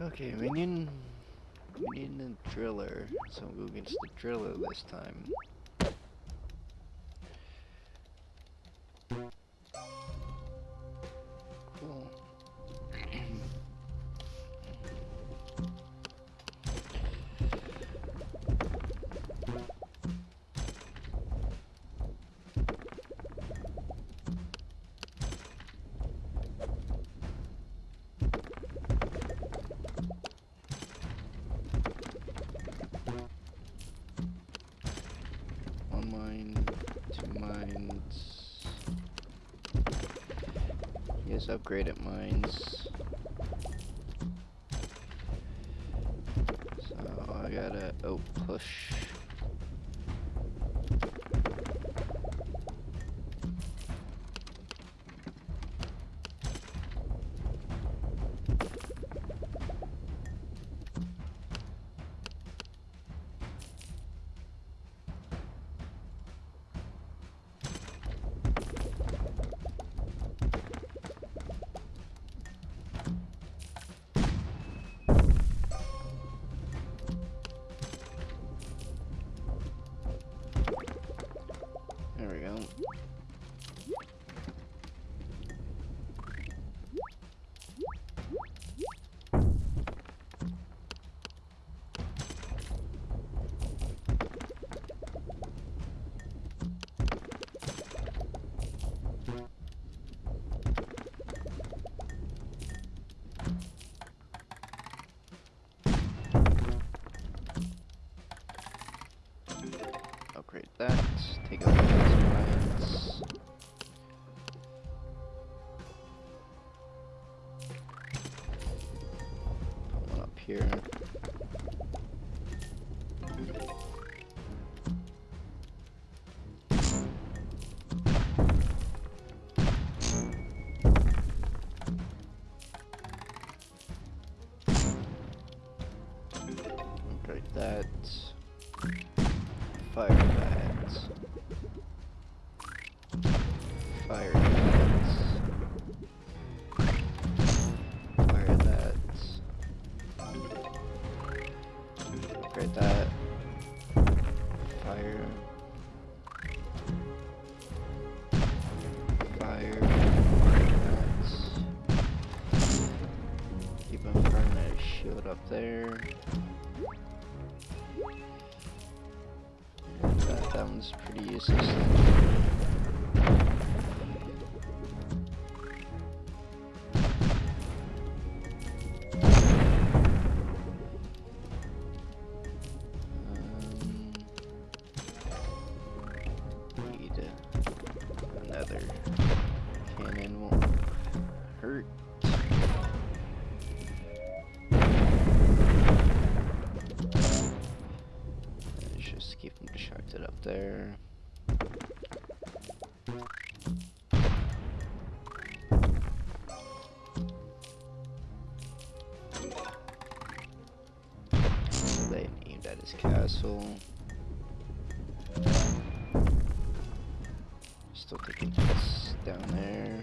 Okay, minion. Minion and driller. So go against the driller this time. Mines. Yes, upgraded mines. So I gotta oh push. Upgrade that. Take out those mines. Put one up here. Upgrade that. Fire that. Fire that. Fire that. Upgrade that. Fire. Fire. Keep on burning that shield up there. That, one's pretty useless. Um, need another cannon won't hurt. There. They aimed at his castle. Still taking hits down there.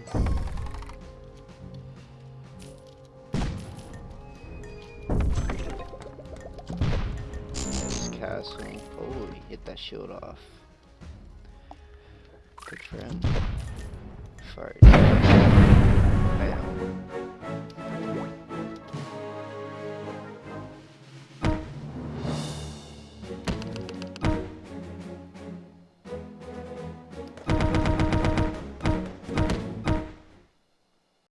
Castle. Oh, hit that shield off. Good for him. Fart.